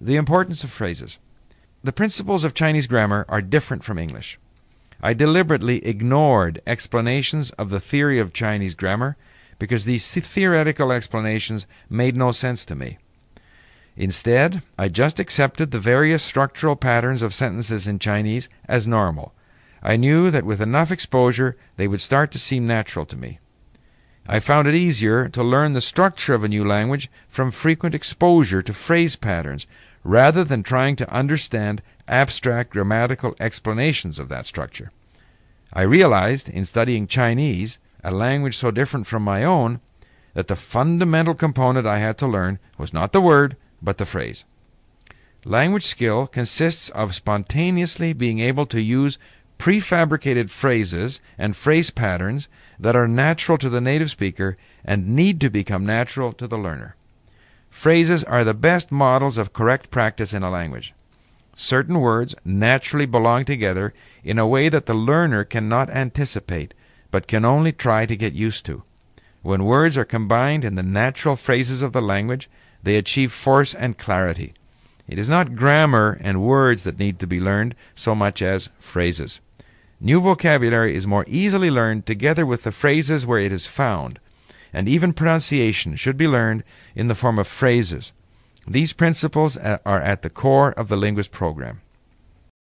The importance of phrases. The principles of Chinese grammar are different from English. I deliberately ignored explanations of the theory of Chinese grammar because these theoretical explanations made no sense to me. Instead, I just accepted the various structural patterns of sentences in Chinese as normal. I knew that with enough exposure they would start to seem natural to me. I found it easier to learn the structure of a new language from frequent exposure to phrase patterns rather than trying to understand abstract grammatical explanations of that structure. I realized in studying Chinese, a language so different from my own, that the fundamental component I had to learn was not the word, but the phrase. Language skill consists of spontaneously being able to use prefabricated phrases and phrase patterns that are natural to the native speaker and need to become natural to the learner. Phrases are the best models of correct practice in a language. Certain words naturally belong together in a way that the learner cannot anticipate, but can only try to get used to. When words are combined in the natural phrases of the language, they achieve force and clarity. It is not grammar and words that need to be learned so much as phrases. New vocabulary is more easily learned together with the phrases where it is found and even pronunciation should be learned in the form of phrases. These principles are at the core of the linguist program.